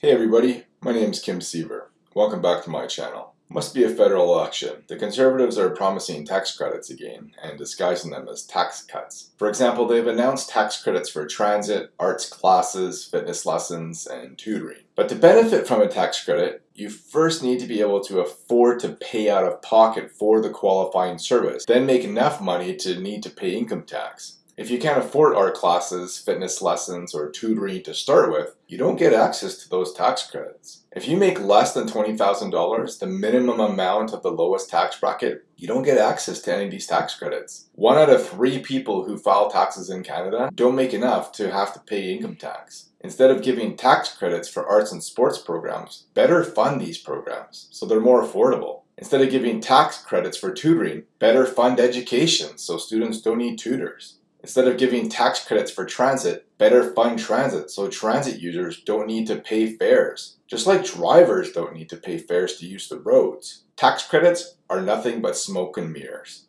Hey everybody, my name is Kim Siever. Welcome back to my channel. Must be a federal election. The Conservatives are promising tax credits again and disguising them as tax cuts. For example, they've announced tax credits for transit, arts classes, fitness lessons, and tutoring. But to benefit from a tax credit, you first need to be able to afford to pay out of pocket for the qualifying service, then make enough money to need to pay income tax. If you can't afford art classes, fitness lessons, or tutoring to start with, you don't get access to those tax credits. If you make less than $20,000, the minimum amount of the lowest tax bracket, you don't get access to any of these tax credits. One out of three people who file taxes in Canada don't make enough to have to pay income tax. Instead of giving tax credits for arts and sports programs, better fund these programs so they're more affordable. Instead of giving tax credits for tutoring, better fund education so students don't need tutors. Instead of giving tax credits for transit, better fund transit so transit users don't need to pay fares. Just like drivers don't need to pay fares to use the roads. Tax credits are nothing but smoke and mirrors.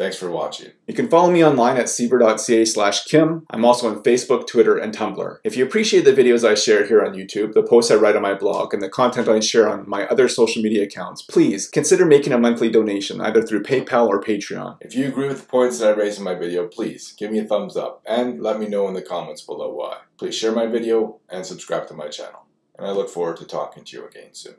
Thanks for watching. You can follow me online at siever.ca slash kim. I'm also on Facebook, Twitter, and Tumblr. If you appreciate the videos I share here on YouTube, the posts I write on my blog, and the content I share on my other social media accounts, please consider making a monthly donation either through PayPal or Patreon. If you agree with the points that I raise in my video, please give me a thumbs up and let me know in the comments below why. Please share my video and subscribe to my channel. And I look forward to talking to you again soon.